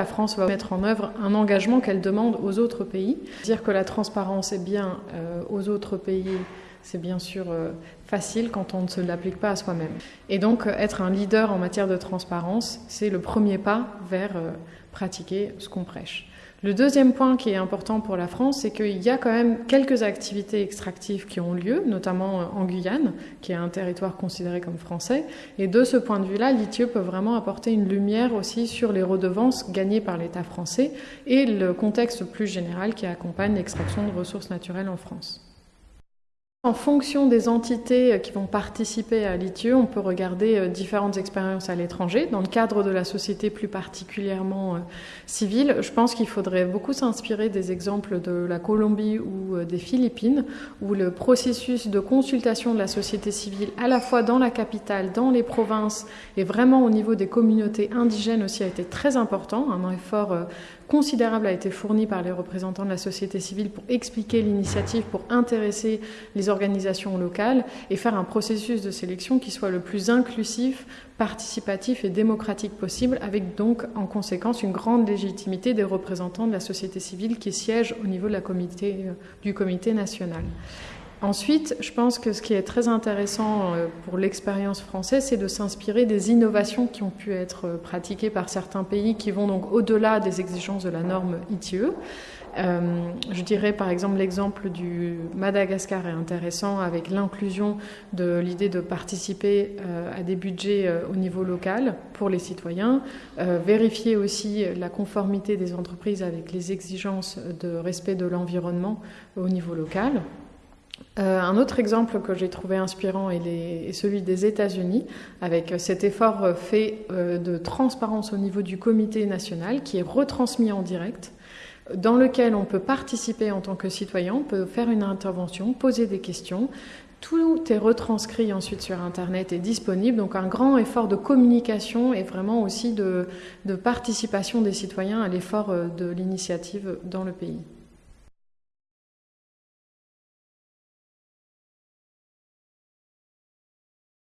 La France va mettre en œuvre un engagement qu'elle demande aux autres pays. Dire que la transparence est bien euh, aux autres pays, c'est bien sûr euh, facile quand on ne se l'applique pas à soi-même. Et donc être un leader en matière de transparence, c'est le premier pas vers euh, pratiquer ce qu'on prêche. Le deuxième point qui est important pour la France, c'est qu'il y a quand même quelques activités extractives qui ont lieu, notamment euh, en Guyane, qui est un territoire considéré comme français. Et de ce point de vue-là, l'ITIE peut vraiment apporter une lumière aussi sur les redevances gagnées par l'État français et le contexte plus général qui accompagne l'extraction de ressources naturelles en France. En fonction des entités qui vont participer à l'ITIE, on peut regarder euh, différentes expériences à l'étranger. Dans le cadre de la société plus particulièrement euh, civile, je pense qu'il faudrait beaucoup s'inspirer des exemples de la Colombie ou euh, des Philippines, où le processus de consultation de la société civile, à la fois dans la capitale, dans les provinces et vraiment au niveau des communautés indigènes aussi, a été très important. Un effort considérable a été fourni par les représentants de la société civile pour expliquer l'initiative, pour intéresser les organisations locales et faire un processus de sélection qui soit le plus inclusif, participatif et démocratique possible, avec donc en conséquence une grande légitimité des représentants de la société civile qui siègent au niveau euh, du comité national. Ensuite, je pense que ce qui est très intéressant euh, pour l'expérience française, c'est de s'inspirer des innovations qui ont pu être euh, pratiquées par certains pays qui vont donc au-delà des exigences de la norme ITE. Euh, je dirais par exemple l'exemple du Madagascar est intéressant avec l'inclusion de l'idée de participer à des budgets au niveau local pour les citoyens, vérifier aussi la conformité des entreprises avec les exigences de respect de l'environnement au niveau local. Euh, un autre exemple que j'ai trouvé inspirant est, celui des États-Unis, avec cet effort euh, fait euh, de transparence au niveau du comité national qui est retransmis en direct, dans lequel on peut participer en tant que citoyen, on peut faire une intervention, poser des questions. Tout est retranscrit ensuite sur Internet et disponible, donc un grand effort de communication et vraiment aussi de participation des citoyens à l'effort de l'initiative dans le pays.